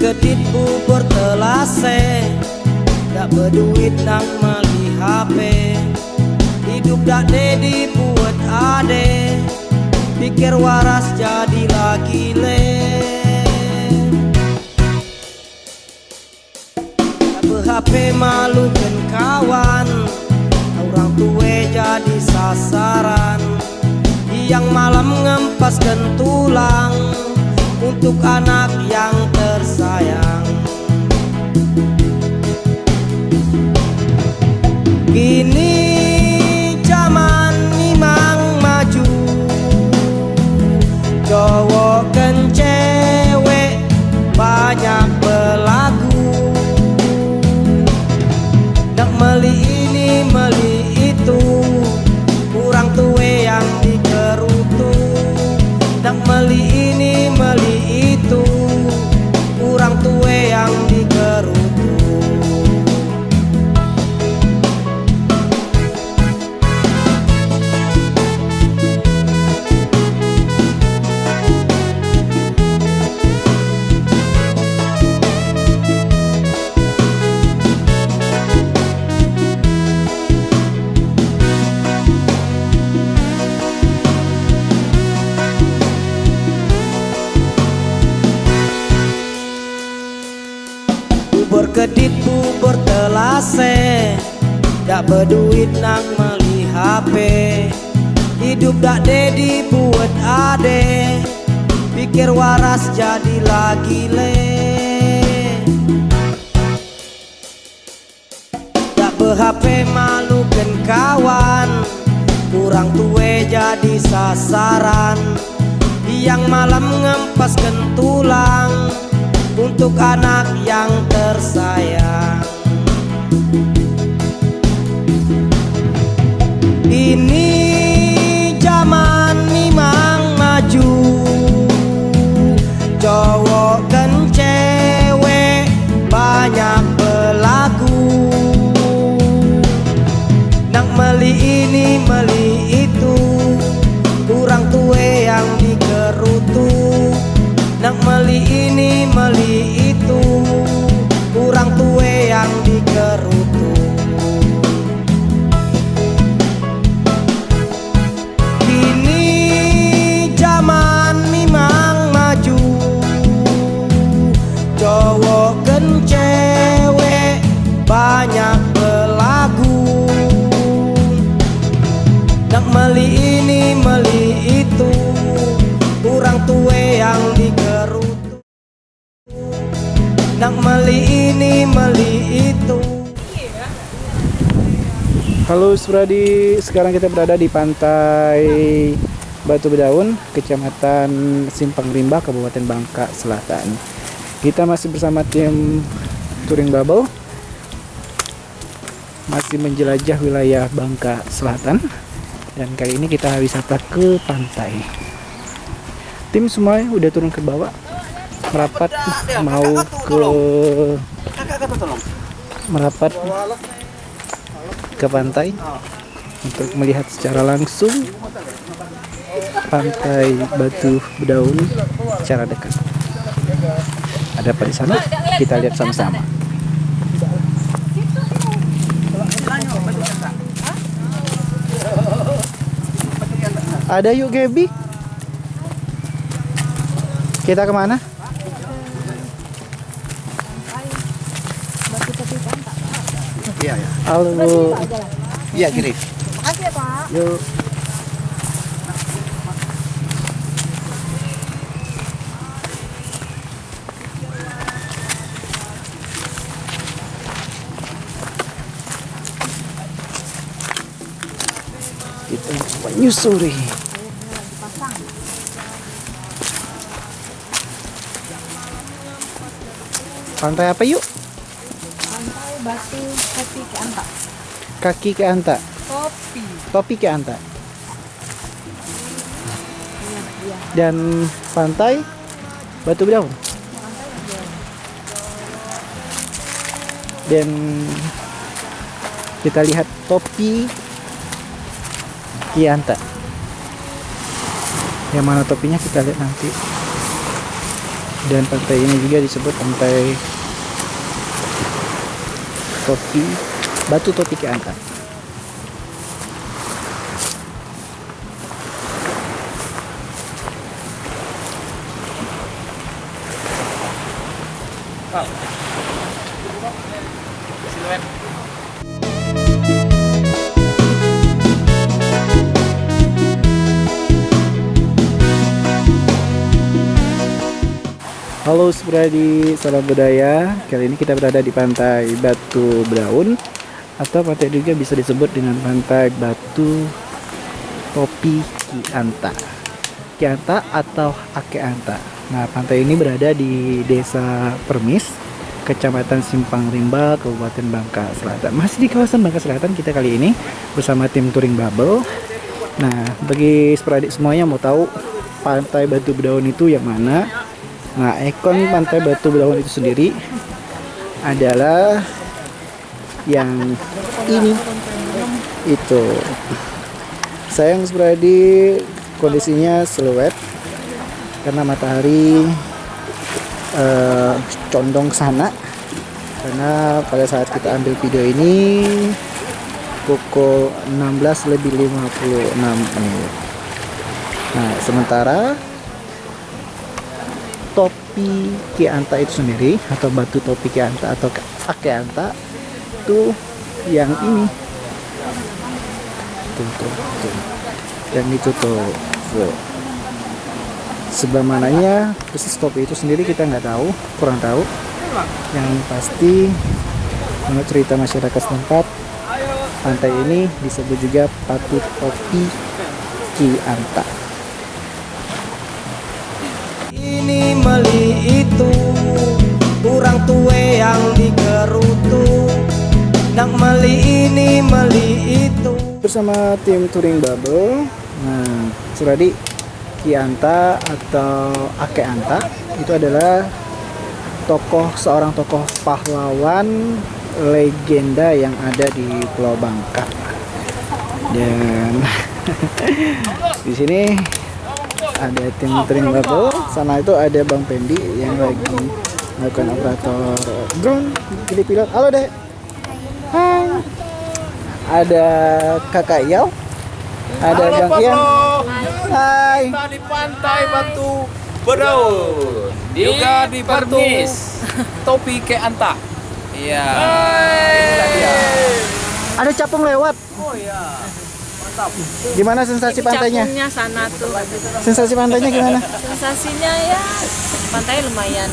kedit bubur telase. Berduit nang mali HP Hidup dak dedi buat ade Pikir waras jadi lagi le. Tak ber-HP malukan kawan. Orang tua jadi sasaran. Yang malam ngempaskan tulang. Untuk anak yang 我更坚 Kedit bubur telase Tak berduit nang meli HP Hidup dak dedi buat ade Pikir waras jadi lagi le. Tak ber-HP malukan kawan Kurang tua jadi sasaran. Yang malam ngempaskan tulang Untuk anak yang tersayang. Ini Nak meli ini meli itu Kurang tua yang dikerutu Nak meli ini meli itu. Halo Suradi, sekarang kita berada di pantai Batu Bedaun, Kecamatan Simpang Rimba, Kabupaten Bangka Selatan. Kita masih bersama tim Touring Bubble, masih menjelajah wilayah Bangka Selatan, dan kali ini kita wisata ke pantai. Tim semua udah turun ke bawah, merapat mau ke merapat ke pantai untuk melihat secara langsung pantai Batu Bedaun secara dekat. Ada apa di sana? Kita lihat sama-sama. Ada yuk Gaby. Kita ke mana? Iya, ya. Halo. Iya, kiri. Makasih ya Pak. Yuk. Kita menyusuri. Pantai apa yuk? Pantai Batu Kopi ke Anta. Kaki ke Anta. Kopi. Topi ke Anta. Iya. Dan pantai Batu Bedaun. Dan kita lihat topi Kianta. Yang mana topinya kita lihat nanti. Dan pantai ini juga disebut pantai topi batu topi Ki Halo Subradi, salam budaya. Kali ini kita berada di pantai Batu Braun atau pantai juga bisa disebut dengan pantai Batu Topi Ki Anta. Ki Anta atau Ake Anta. Nah, pantai ini berada di Desa Permis, Kecamatan Simpang Rimba, Kabupaten Bangka Selatan. Masih di kawasan Bangka Selatan kita kali ini bersama tim Touring Bubble. Nah, bagi sporadik semuanya mau tahu pantai Batu Bedaun itu yang mana? Nah, ikon pantai Batu Bedaun itu sendiri adalah yang ini. Itu. Sayang Spradi kondisinya siluet karena matahari eh, condong sana. Karena pada saat kita ambil video ini pukul 16 lebih 56 menit. Nah, sementara topi Ki Anta itu sendiri atau batu topi Ki Anta atau Ake Anta itu yang ini tuh, tuh, tuh. yang itu tuh, tuh. sebelah mananya persis topi itu sendiri kita nggak tahu kurang tahu yang pasti menurut cerita masyarakat setempat pantai ini disebut juga batu topi Ki Anta ini meli itu. Kurang tue yang dikerutu. Nak meli ini meli itu. Bersama tim touring bubble. Nah Suradi Kianta atau Ake Anta itu adalah tokoh seorang tokoh pahlawan legenda yang ada di Pulau Bangka. Dan di sini ada tim touring bubble sana itu ada Bang Pendi yang lagi melakukan operator drone jadi pilot halo dek hai ada kakak Yau ada Bang Ian hai Kita di pantai Batu Bedaun. Juga di Permis. Topi ke Anta. Iya. Ada capung lewat Oh iya. Gimana sensasi pantainya sana tuh. sensasi pantainya gimana Sensasinya ya pantai lumayan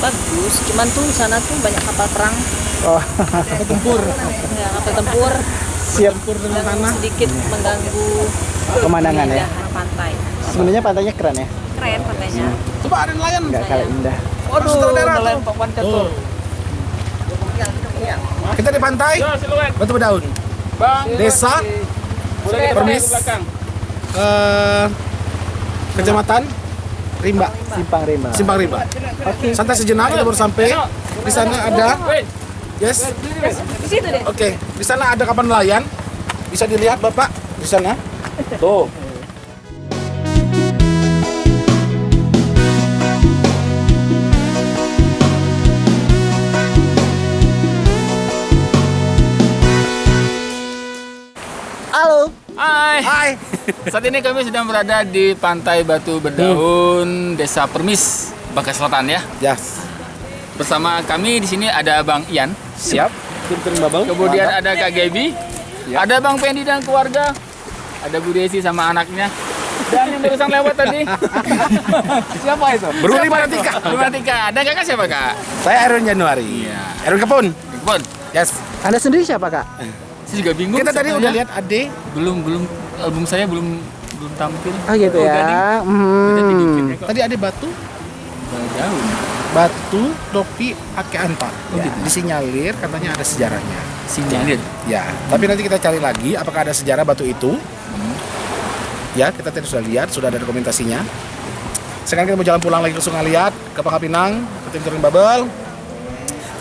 bagus. Cuman tuh sana tuh banyak kapal perang, oh Tempur. ya, kapal tempur siap yang sedikit mengganggu pemandangan ya keindahan pantai. sebenarnya pantainya keren ya Keren pantainya. Coba ada nelayan. nggak kalah indah Waduh, nelayan papan catur. Kita di pantai Batu Bedaun. Desa Permis. eh, Kecamatan Rimba, simpang rimba Simpang Rimba. Santai sejenak kita baru sampai. Di sana ada Yes. Di situ deh. Oke, di sana ada kapal nelayan. Bisa dilihat Bapak di sana. Tuh. Hai. Hai. Saat ini kami sedang berada di Pantai Batu Bedaun, Desa Permis, Bangka Selatan ya. Yes. Bersama kami di sini ada Bang Ian, Siap. Kemudian ada Kak Gaby, ada Bang Pendi dan keluarga, ada Bu Desi sama anaknya, dan yang barusan lewat tadi. Siapa itu? Itu? Manatika. Beruli Manatika. Dan kakak siapa kak? Saya Erwin Januari. Iya. Erwin Kepun. Bon, Yes. anda sendiri siapa kak saya juga bingung. Kita tadi udah lihat Ade. belum belum album saya belum belum tampil. oh gitu Oh, ya hmm. kok. Tadi Ade batu, Jauh. batu topi Ake Anta. Ya. Disinyalir katanya ada sejarahnya. Sinyalir. Ya, tapi nanti kita cari lagi apakah ada sejarah batu itu. Ya, kita tadi sudah lihat, sudah ada dokumentasinya. Sekarang kita mau jalan pulang lagi ke Sungai Liat, ke Pangkal Pinang, ke tim Bubble.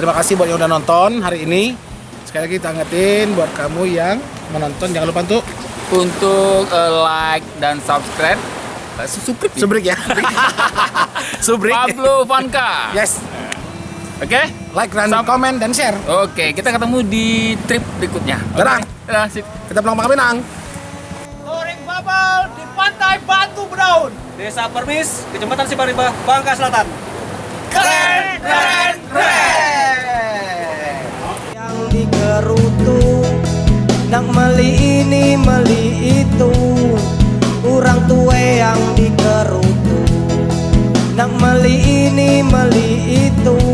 Terima kasih buat yang udah nonton hari ini. Sekali lagi kita ingetin buat kamu yang menonton jangan lupa untuk Untuk eh, like dan subscribe Suprik. Subrik ya. Subrik. Pablo Vanka. Yes. Oke. Like dan komen dan share. Oke, kita ketemu di trip berikutnya. Dadah, sip. Kita pulang Pangkal Pinang. Goreng babal di pantai Batu Bedaun Desa Permis, Kecamatan Siparimba, Bangka Selatan Keren, keren, Nak mali ini mali itu Orang tua yang dikerutu. Nak mali ini mali itu